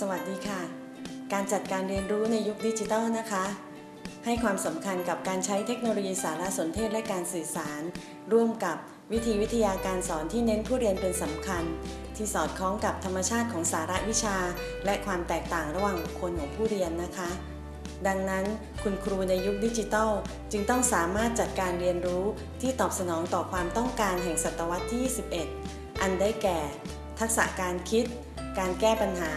สวัสดีค่ะการเรียนรู้ในยุคดิจิทัลนะคะ ให้ความสำคัญกับการใช้เทคโนโลยีสารสนเทศและการสื่อสาร ร่วมกับวิธีวิทยาการสอนที่เน้นผู้เรียนเป็นสำคัญ ที่สอดคล้องกับธรรมชาติของสาระวิชา และความแตกต่างระหว่างบุคคลของผู้เรียนนะคะ ดังนั้นคุณครูในยุคดิจิทัล จึงต้องสามารถจัดการเรียนรู้ที่ตอบสนองต่อความต้องการแห่งศตวรรษที่ 21 อันได้แก่ ทักษะการคิด การแก้ปัญหา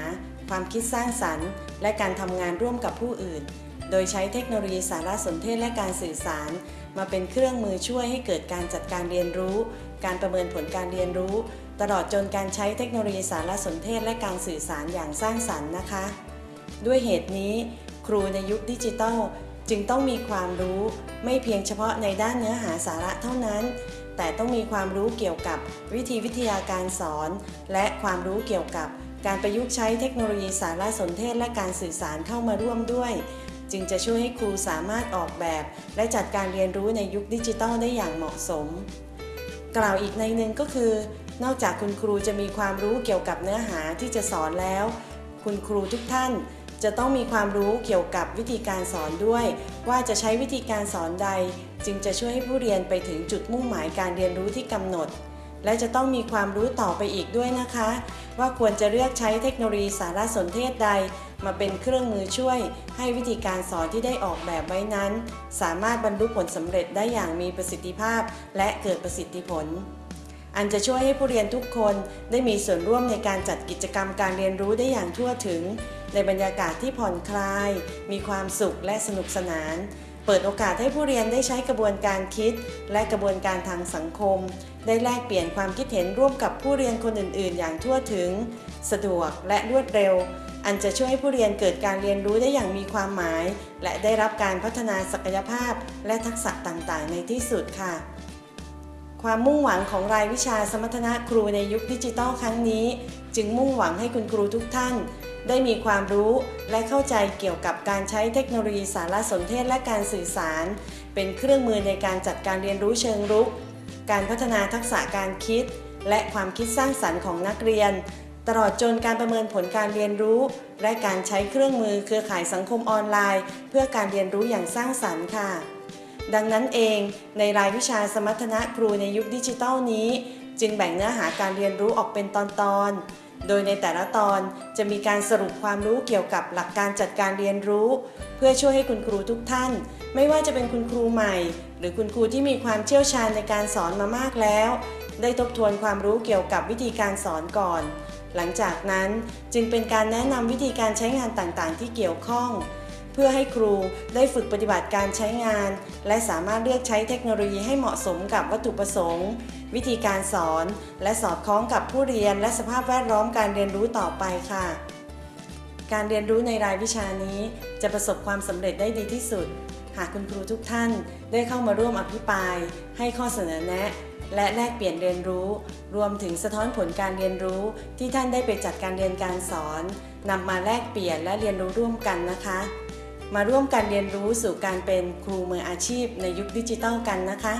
ความคิดสร้างสรรค์ และการทำงานร่วมกับผู้อื่น โดยใช้เทคโนโลยีสารสนเทศและการสื่อสาร มาเป็นเครื่องมือช่วยให้เกิดการจัดการเรียนรู้ การประเมินผลการเรียนรู้ ตลอดจนการใช้เทคโนโลยีสารสนเทศและการสื่อสารอย่างสร้างสรรค์นะคะ ด้วยเหตุนี้ ครูในยุคดิจิทัลจึงต้องมีความรู้ไม่เพียงเฉพาะในด้านเนื้อหาสาระเท่านั้น แต่ต้องมีความรู้เกี่ยวกับวิธีวิทยาการสอน และความรู้เกี่ยวกับ การประยุกต์ใช้เทคโนโลยีสารสนเทศและการสื่อสารเข้ามาร่วมด้วย จึงจะช่วยให้ครูสามารถออกแบบ และจัดการเรียนรู้ในยุคดิจิทัลได้อย่างเหมาะสม กล่าวอีกในหนึ่งก็คือ นอกจากคุณครูจะมีความรู้เกี่ยวกับเนื้อหาที่จะสอนแล้ว คุณครูทุกท่านจะต้องมีความรู้เกี่ยวกับวิธีการสอนด้วย ว่าจะใช้วิธีการสอนใด จึงจะช่วยให้ผู้เรียนไปถึงจุดมุ่งหมายการเรียนรู้ที่กำหนด และจะต้องมีความรู้ต่อไปอีกด้วยนะคะ ว่าควรจะเลือกใช้เทคโนโลยีสารสนเทศใด มาเป็นเครื่องมือช่วย ให้วิธีการสอนที่ได้ออกแบบไว้นั้น สามารถบรรลุผลสำเร็จได้อย่างมีประสิทธิภาพ และเกิดประสิทธิผล อันจะช่วยให้ผู้เรียนทุกคนได้มีส่วนร่วมในการจัดกิจกรรมการเรียนรู้ได้อย่างทั่วถึง ในบรรยากาศที่ผ่อนคลาย มีความสุขและสนุกสนาน เปิดโอกาสให้ผู้เรียนได้ใช้กระบวนการคิด และกระบวนการทางสังคม ได้แลกเปลี่ยนความคิดเห็นร่วมกับผู้เรียนคนอื่น ๆ อย่างทั่วถึง สะดวกและรวดเร็ว อันจะช่วยให้ผู้เรียนเกิดการเรียนรู้ได้อย่างมีความหมาย และได้รับการพัฒนาศักยภาพ และทักษะต่าง ๆ ในที่สุดค่ะความมุ่งหวังของรายวิชาสมรรถนะครูในยุคดิจิทัลครั้งนี้ จึงมุ่งหวังให้คุณครูทุกท่าน ได้มีความรู้และเข้าใจเกี่ยวกับการใช้เทคโนโลยีสารสนเทศและการสื่อสาร เป็นเครื่องมือในการจัดการเรียนรู้เชิงรุก การพัฒนาทักษะการคิด และความคิดสร้างสรรค์ของนักเรียน ตลอดจนการประเมินผลการเรียนรู้ และการใช้เครื่องมือเครือข่ายสังคมออนไลน์ เพื่อการเรียนรู้อย่างสร้างสรรค์ค่ะดังนั้นเองในรายวิชาสมรรถนะครูในยุคดิจิทัลนี้ จึงแบ่งเนื้อหาการเรียนรู้ออกเป็นตอนๆ โดยในแต่ละตอนจะมีการสรุปความรู้เกี่ยวกับหลักการจัดการเรียนรู้ เพื่อช่วยให้คุณครูทุกท่าน ไม่ว่าจะเป็นคุณครูใหม่ หรือคุณครูที่มีความเชี่ยวชาญในการสอนมามากแล้ว ได้ทบทวนความรู้เกี่ยวกับวิธีการสอนก่อน หลังจากนั้นจึงเป็นการแนะนำวิธีการใช้งานต่างๆ ที่เกี่ยวข้อง เพื่อให้ครูได้ฝึกปฏิบัติการใช้งาน และสามารถเลือกใช้เทคโนโลยีให้เหมาะสมกับวัตถุประสงค์ วิธีการสอน และสอดคล้องกับผู้เรียน และสภาพแวดล้อมการเรียนรู้ต่อไปค่ะ การเรียนรู้ในรายวิชานี้ จะประสบความสำเร็จได้ดีที่สุด หากคุณครูทุกท่านได้เข้ามาร่วมอภิปราย ให้ข้อเสนอแนะ และแลกเปลี่ยนเรียนรู้ รวมถึงสะท้อนผลการเรียนรู้ที่ท่านได้ไปจัดการเรียนการสอนนำมาแลกเปลี่ยนและเรียนรู้ร่วมกันนะคะ มาร่วมกันเรียนรู้สู่การเป็นครูมืออาชีพในยุคดิจิทัลกันนะคะ